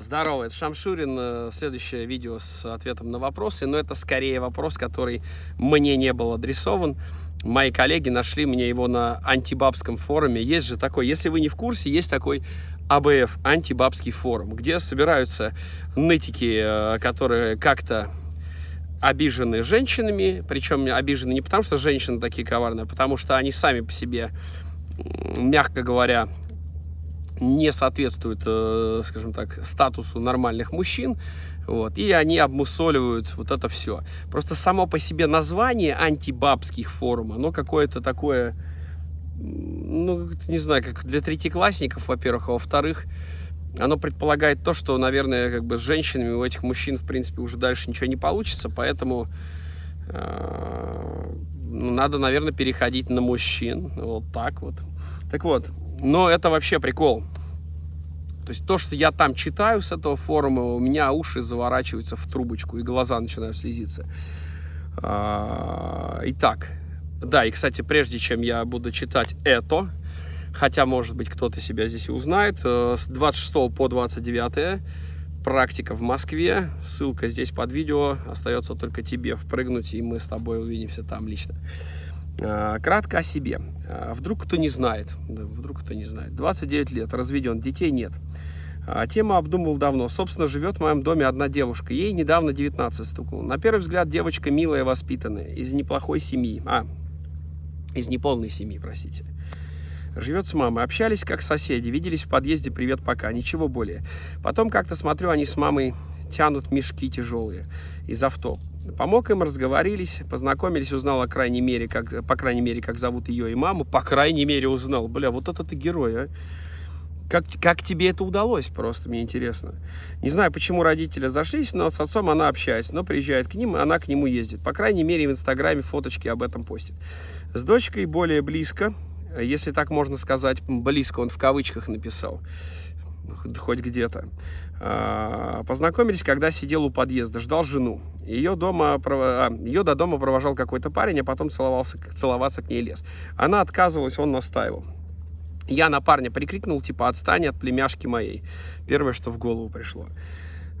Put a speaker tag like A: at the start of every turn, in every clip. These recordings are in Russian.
A: Здорово, это Шамшурин. Э, следующее видео с ответом на вопросы. Но это скорее вопрос, который мне не был адресован. Мои коллеги нашли мне его на антибабском форуме. Есть же такой, если вы не в курсе, есть такой АБФ, антибабский форум, где собираются нытики, э, которые как-то обижены женщинами, причем обижены не потому, что женщины такие коварные, а потому что они сами по себе, мягко говоря, не соответствуют, э, скажем так, статусу нормальных мужчин, вот, и они обмусоливают вот это все. Просто само по себе название антибабских форум, оно какое-то такое, ну, не знаю, как для третьеклассников, во-первых, а во-вторых, оно предполагает то, что, наверное, как бы с женщинами у этих мужчин, в принципе, уже дальше ничего не получится, поэтому э, ну, надо, наверное, переходить на мужчин, вот так вот. Так вот, но это вообще прикол. То есть то, что я там читаю с этого форума, у меня уши заворачиваются в трубочку и глаза начинают слезиться. А, итак, да, и, кстати, прежде чем я буду читать это, хотя, может быть, кто-то себя здесь узнает, э, с 26 по 29 практика в Москве, ссылка здесь под видео, остается только тебе впрыгнуть, и мы с тобой увидимся там лично. А, кратко о себе. А, вдруг кто не знает, вдруг кто не знает. 29 лет, разведен, детей нет. А, тему обдумывал давно. Собственно, живет в моем доме одна девушка. Ей недавно 19 стукнуло. На первый взгляд девочка милая, воспитанная, из неплохой семьи. А, из неполной семьи, простите. Живет с мамой. Общались как соседи, виделись в подъезде «Привет, пока», ничего более. Потом как-то смотрю, они с мамой тянут мешки тяжелые из авто. Помог им, разговорились, познакомились, узнал, о крайней мере, как, по крайней мере, как зовут ее и маму. По крайней мере, узнал. Бля, вот это ты герой, а. Как, как тебе это удалось, просто мне интересно. Не знаю, почему родители зашлись, но с отцом она общается, но приезжает к ним, она к нему ездит. По крайней мере, в Инстаграме фоточки об этом постит. С дочкой более близко, если так можно сказать, близко он в кавычках написал хоть где-то. А, познакомились, когда сидел у подъезда, ждал жену. Ее, дома, а, ее до дома провожал какой-то парень, а потом целовался, целоваться к ней лез. Она отказывалась, он настаивал. Я на парня прикрикнул, типа, отстань от племяшки моей. Первое, что в голову пришло.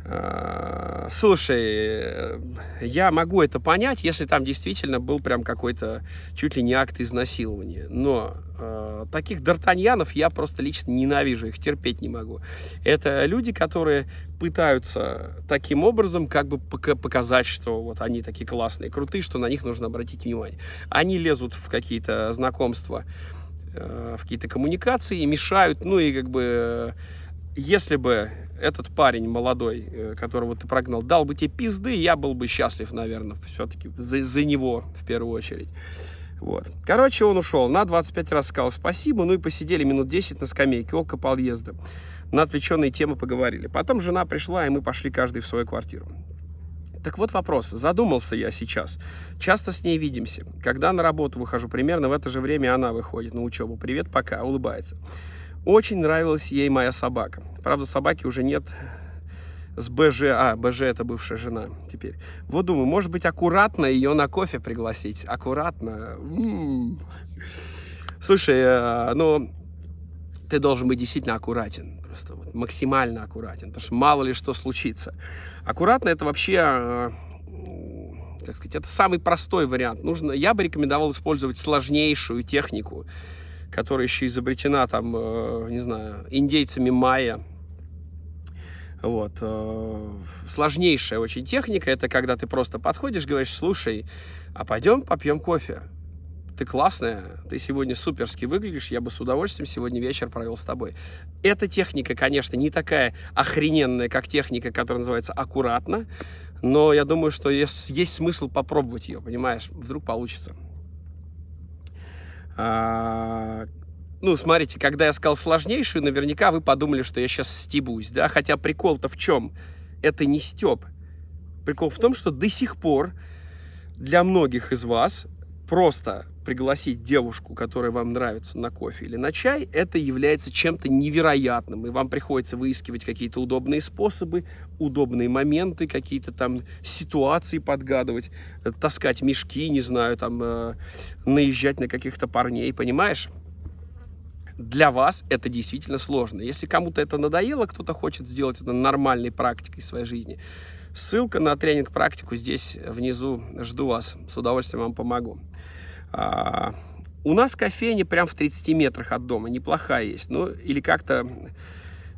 A: А, слушай, я могу это понять, если там действительно был прям какой-то чуть ли не акт изнасилования. Но э, таких д'Артаньянов я просто лично ненавижу, их терпеть не могу. Это люди, которые пытаются таким образом как бы показать, что вот они такие классные, крутые, что на них нужно обратить внимание. Они лезут в какие-то знакомства, э, в какие-то коммуникации, мешают, ну и как бы если бы этот парень молодой, э, которого ты прогнал, дал бы тебе пизды, я был бы счастлив, наверное, все-таки за, за него в первую очередь. Вот. Короче, он ушел. На 25 раз сказал спасибо, ну и посидели минут 10 на скамейке около подъезда. На отвлеченные темы поговорили. Потом жена пришла, и мы пошли каждый в свою квартиру. Так вот вопрос. Задумался я сейчас. Часто с ней видимся. Когда на работу выхожу, примерно в это же время она выходит на учебу. Привет, пока, улыбается. Очень нравилась ей моя собака. Правда, собаки уже нет с БЖ. А, БЖ это бывшая жена теперь. Вот думаю, может быть, аккуратно ее на кофе пригласить. Аккуратно. Слушай, э, ну, ты должен быть действительно аккуратен. Просто вот, максимально аккуратен. Потому что мало ли что случится. Аккуратно это вообще... Э, как сказать, это самый простой вариант. Нужно, я бы рекомендовал использовать сложнейшую технику, которая еще изобретена там, э, не знаю, индейцами майя. Вот. Э, сложнейшая очень техника, это когда ты просто подходишь, говоришь, слушай, а пойдем попьем кофе. Ты классная, ты сегодня суперски выглядишь, я бы с удовольствием сегодня вечер провел с тобой. Эта техника, конечно, не такая охрененная, как техника, которая называется аккуратно, но я думаю, что есть, есть смысл попробовать ее, понимаешь, вдруг получится. А, ну, смотрите, когда я сказал сложнейшую, наверняка вы подумали, что я сейчас стебусь, да? Хотя прикол-то в чем? Это не стеб. Прикол в том, что до сих пор для многих из вас просто пригласить девушку, которая вам нравится, на кофе или на чай, это является чем-то невероятным. И вам приходится выискивать какие-то удобные способы, удобные моменты, какие-то там ситуации подгадывать, э, таскать мешки, не знаю, там, э, наезжать на каких-то парней, понимаешь? для вас это действительно сложно. Если кому-то это надоело, кто-то хочет сделать это нормальной практикой своей жизни, ссылка на тренинг-практику здесь внизу. Жду вас. С удовольствием вам помогу. А, у нас кофейня прям в 30 метрах от дома. Неплохая есть. Ну, или как-то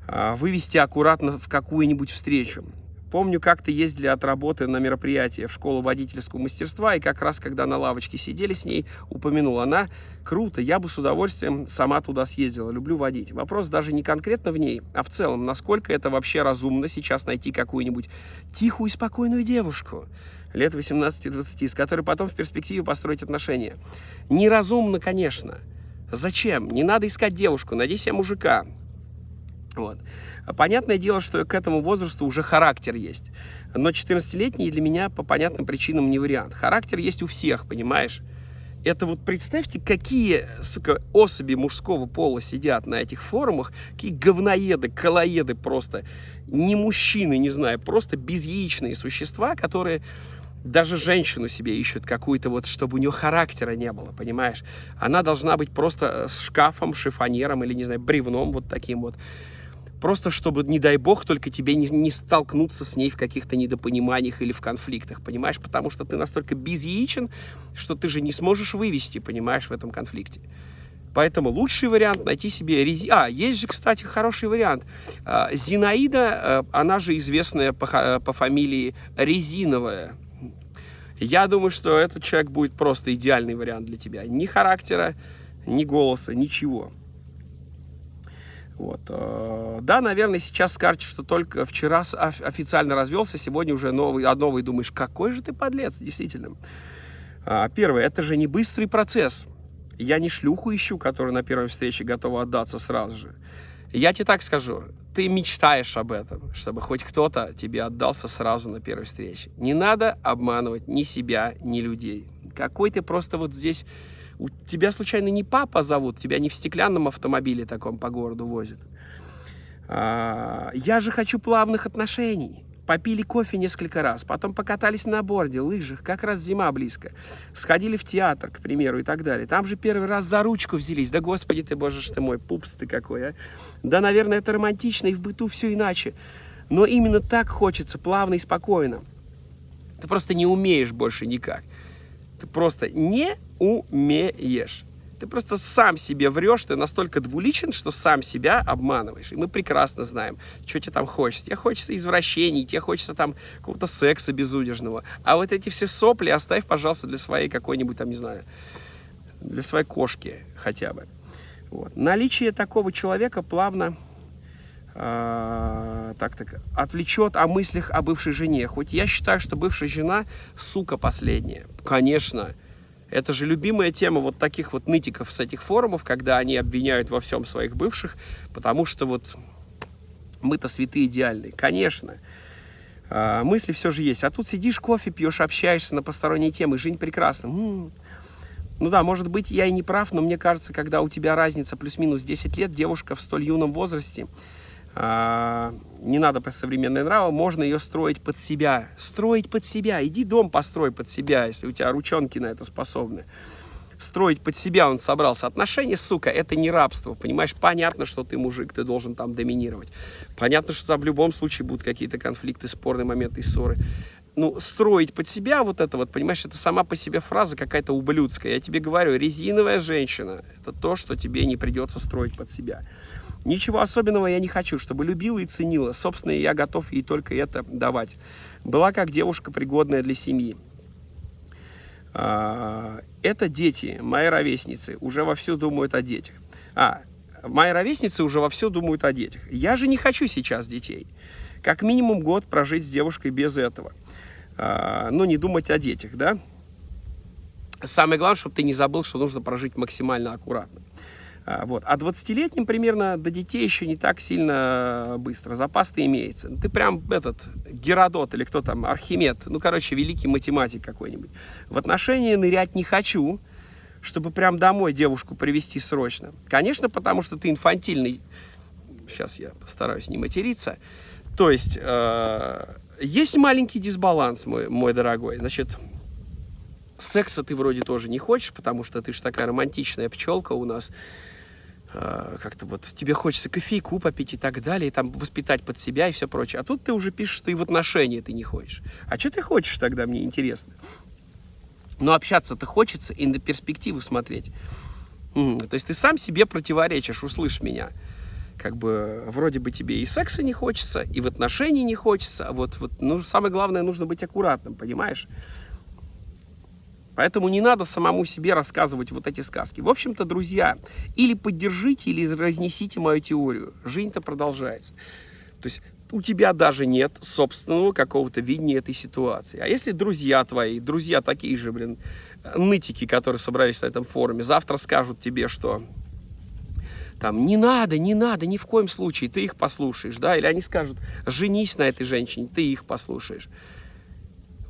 A: а, вывести аккуратно в какую-нибудь встречу. Помню, как-то ездили от работы на мероприятие в школу водительского мастерства, и как раз, когда на лавочке сидели с ней, упомянул она, круто, я бы с удовольствием сама туда съездила, люблю водить. Вопрос даже не конкретно в ней, а в целом, насколько это вообще разумно сейчас найти какую-нибудь тихую и спокойную девушку, лет 18-20, с которой потом в перспективе построить отношения. Неразумно, конечно. Зачем? Не надо искать девушку, найди себе мужика. Вот. Понятное дело, что к этому возрасту уже характер есть. Но 14-летний для меня по понятным причинам не вариант. Характер есть у всех, понимаешь? Это вот представьте, какие, сука, особи мужского пола сидят на этих форумах, какие говноеды, колоеды просто, не мужчины, не знаю, просто безяичные существа, которые даже женщину себе ищут какую-то вот, чтобы у нее характера не было, понимаешь? Она должна быть просто с шкафом, шифонером или, не знаю, бревном вот таким вот. Просто чтобы, не дай бог, только тебе не, не столкнуться с ней в каких-то недопониманиях или в конфликтах, понимаешь? Потому что ты настолько безъячен, что ты же не сможешь вывести, понимаешь, в этом конфликте. Поэтому лучший вариант найти себе рези... А, есть же, кстати, хороший вариант. А, Зинаида, э, она же известная по, э, по фамилии Резиновая. Я думаю, что этот человек будет просто идеальный вариант для тебя. Ни характера, ни голоса, ничего. Вот. Э, да, наверное, сейчас скажете, что только вчера официально развелся, сегодня уже новый, а новый думаешь, какой же ты подлец, действительно. А, первое, это же не быстрый процесс. Я не шлюху ищу, которая на первой встрече готова отдаться сразу же. Я тебе так скажу, ты мечтаешь об этом, чтобы хоть кто-то тебе отдался сразу на первой встрече. Не надо обманывать ни себя, ни людей. Какой ты просто вот здесь у тебя случайно не папа зовут, тебя не в стеклянном автомобиле таком по городу возят. А, я же хочу плавных отношений. Попили кофе несколько раз, потом покатались на борде, лыжах, как раз зима близко. Сходили в театр, к примеру, и так далее. Там же первый раз за ручку взялись. Да господи ты, боже ж ты мой, пупс ты какой, а. Да, наверное, это романтично, и в быту все иначе. Но именно так хочется, плавно и спокойно. Ты просто не умеешь больше никак. Ты просто не умеешь. Ты просто сам себе врешь, ты настолько двуличен, что сам себя обманываешь. И мы прекрасно знаем, что тебе там хочется. Тебе хочется извращений, тебе хочется там какого-то секса безудержного. А вот эти все сопли оставь, пожалуйста, для своей какой-нибудь там, не знаю, для своей кошки хотя бы. Вот. Наличие такого человека плавно э, так, так, отвлечет о мыслях о бывшей жене. Хоть я считаю, что бывшая жена сука последняя. Конечно, это же любимая тема вот таких вот нытиков с этих форумов, когда они обвиняют во всем своих бывших, потому что вот мы-то святые идеальные. Конечно, э, мысли все же есть. А тут сидишь, кофе пьешь, общаешься на посторонние темы, жизнь прекрасна. М-м. Ну да, может быть, я и не прав, но мне кажется, когда у тебя разница плюс-минус 10 лет, девушка в столь юном возрасте, а, не надо про современные нравы, можно ее строить под себя. Строить под себя. Иди дом построй под себя, если у тебя ручонки на это способны. Строить под себя он собрался. Отношения, сука, это не рабство. Понимаешь, понятно, что ты мужик, ты должен там доминировать. Понятно, что там в любом случае будут какие-то конфликты, спорные моменты и ссоры. Ну, строить под себя вот это вот, понимаешь, это сама по себе фраза какая-то ублюдская. Я тебе говорю, резиновая женщина, это то, что тебе не придется строить под себя. Ничего особенного я не хочу, чтобы любила и ценила. Собственно, я готов ей только это давать. Была как девушка, пригодная для семьи. А, это дети, мои ровесницы, уже вовсю думают о детях. А, мои ровесницы уже вовсю думают о детях. Я же не хочу сейчас детей. Как минимум год прожить с девушкой без этого. А, но не думать о детях, да? Самое главное, чтобы ты не забыл, что нужно прожить максимально аккуратно. А, вот. А 20-летним примерно до детей еще не так сильно быстро. Запас-то имеется. Ты прям этот Геродот или кто там, Архимед, ну, короче, великий математик какой-нибудь. В отношения нырять не хочу, чтобы прям домой девушку привести срочно. Конечно, потому что ты инфантильный. Сейчас я постараюсь не материться. То есть, э, есть маленький дисбаланс, мой, мой дорогой. Значит, секса ты вроде тоже не хочешь, потому что ты же такая романтичная пчелка у нас. Э, как-то вот тебе хочется кофейку попить и так далее, и там воспитать под себя и все прочее. А тут ты уже пишешь, что и в отношении ты не хочешь. А что ты хочешь тогда, мне интересно. Но общаться-то хочется и на перспективу смотреть. То есть ты сам себе противоречишь, услышь меня. Как бы вроде бы тебе и секса не хочется, и в отношении не хочется. А вот, вот ну, самое главное, нужно быть аккуратным, понимаешь? Поэтому не надо самому себе рассказывать вот эти сказки. В общем-то, друзья, или поддержите, или разнесите мою теорию. Жизнь-то продолжается. То есть у тебя даже нет собственного какого-то видения этой ситуации. А если друзья твои, друзья такие же, блин, нытики, которые собрались на этом форуме, завтра скажут тебе, что там не надо, не надо, ни в коем случае, ты их послушаешь, да, или они скажут, женись на этой женщине, ты их послушаешь.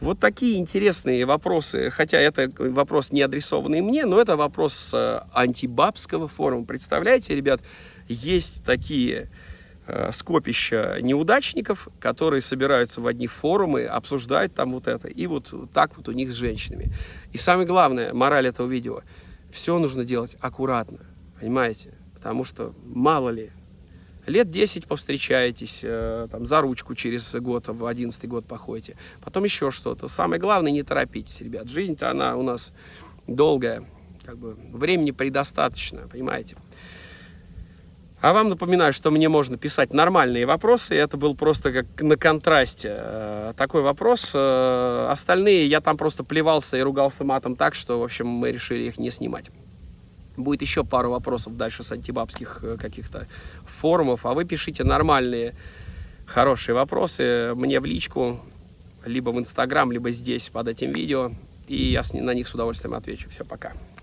A: Вот такие интересные вопросы, хотя это вопрос не адресованный мне, но это вопрос э, антибабского форума. Представляете, ребят, есть такие э, скопища неудачников, которые собираются в одни форумы, обсуждают там вот это, и вот так вот у них с женщинами. И самое главное, мораль этого видео, все нужно делать аккуратно, понимаете? Потому что мало ли, лет 10 повстречаетесь, э, там, за ручку через год, в 11 год походите, потом еще что-то. Самое главное, не торопитесь, ребят. Жизнь-то она у нас долгая, как бы времени предостаточно, понимаете. А вам напоминаю, что мне можно писать нормальные вопросы. Это был просто как на контрасте э, такой вопрос. Э, остальные я там просто плевался и ругался матом так, что, в общем, мы решили их не снимать. Будет еще пару вопросов дальше с антибабских э, каких-то форумов. А вы пишите нормальные, хорошие вопросы мне в личку, либо в Инстаграм, либо здесь под этим видео. И я на них с удовольствием отвечу. Все, пока.